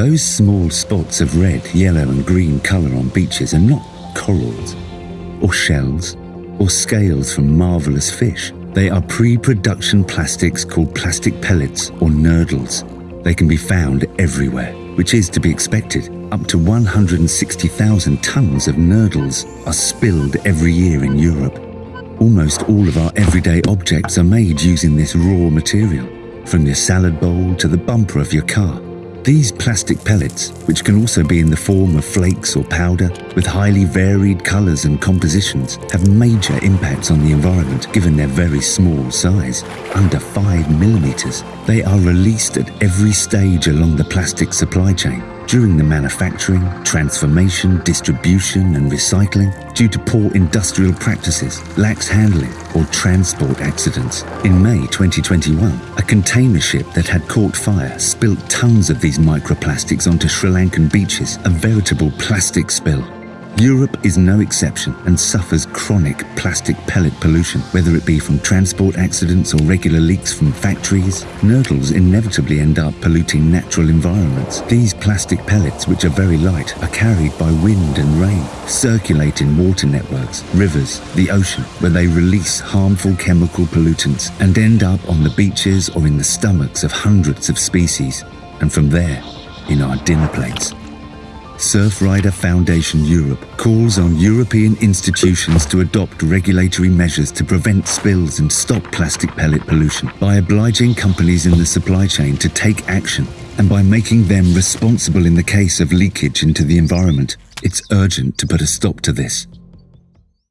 Those small spots of red, yellow, and green colour on beaches are not corals, or shells, or scales from marvellous fish. They are pre production plastics called plastic pellets or nurdles. They can be found everywhere, which is to be expected. Up to 160,000 tonnes of nurdles are spilled every year in Europe. Almost all of our everyday objects are made using this raw material, from your salad bowl to the bumper of your car. These plastic pellets, which can also be in the form of flakes or powder, with highly varied colours and compositions, have major impacts on the environment given their very small size, under 5 millimetres. They are released at every stage along the plastic supply chain, during the manufacturing, transformation, distribution and recycling due to poor industrial practices, lax handling or transport accidents. In May 2021, a container ship that had caught fire spilt tons of these microplastics onto Sri Lankan beaches, a veritable plastic spill. Europe is no exception and suffers chronic plastic pellet pollution, whether it be from transport accidents or regular leaks from factories. Nurdles inevitably end up polluting natural environments. These plastic pellets, which are very light, are carried by wind and rain, circulate in water networks, rivers, the ocean, where they release harmful chemical pollutants and end up on the beaches or in the stomachs of hundreds of species, and from there, in our dinner plates. Surfrider Foundation Europe calls on European institutions to adopt regulatory measures to prevent spills and stop plastic pellet pollution by obliging companies in the supply chain to take action and by making them responsible in the case of leakage into the environment. It's urgent to put a stop to this.